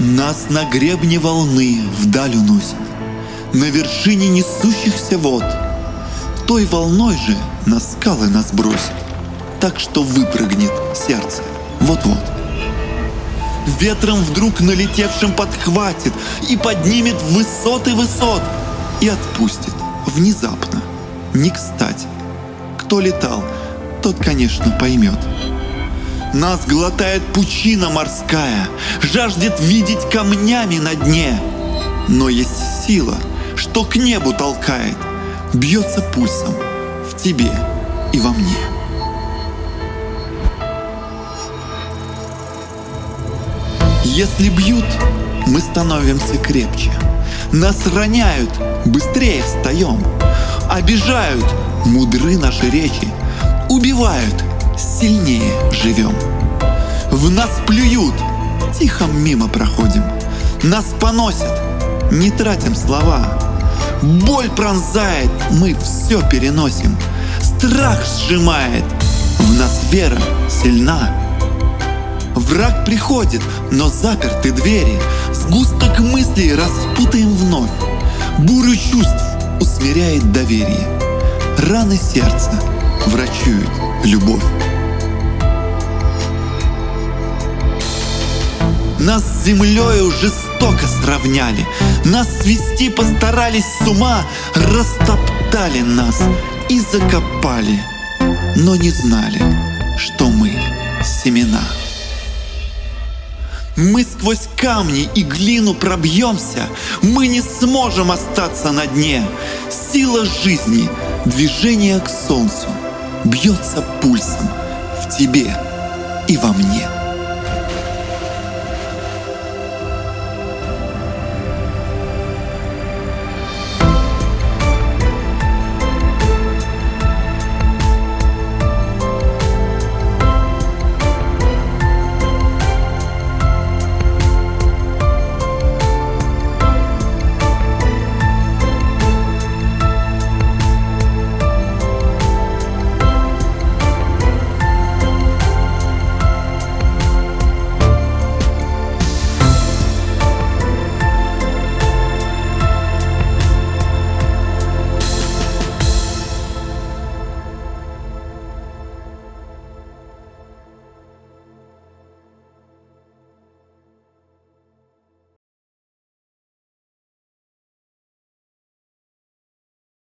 Нас на гребне волны вдаль уносит, На вершине несущихся вод. Той волной же на скалы нас бросит, Так что выпрыгнет сердце вот-вот. Ветром вдруг налетевшим подхватит И поднимет высоты высот И отпустит внезапно, не кстати. Кто летал, тот, конечно, поймет. Нас глотает пучина морская, Жаждет видеть камнями на дне. Но есть сила, что к небу толкает, Бьется пульсом в тебе и во мне. Если бьют, мы становимся крепче. Нас роняют, быстрее встаем. Обижают, мудры наши речи. Убивают, сильнее живем. В нас плюют, тихо мимо проходим. Нас поносят, не тратим слова. Боль пронзает, мы все переносим. Страх сжимает, в нас вера сильна. Враг приходит, но заперты двери. Сгусток мыслей распутаем вновь. Бурю чувств усмиряет доверие. Раны сердца врачуют любовь. Нас с землею жестоко сравняли, Нас свести постарались с ума, Растоптали нас и закопали, Но не знали, что мы семена. Мы сквозь камни и глину пробьемся, Мы не сможем остаться на дне. Сила жизни, движение к солнцу Бьется пульсом в тебе и во мне.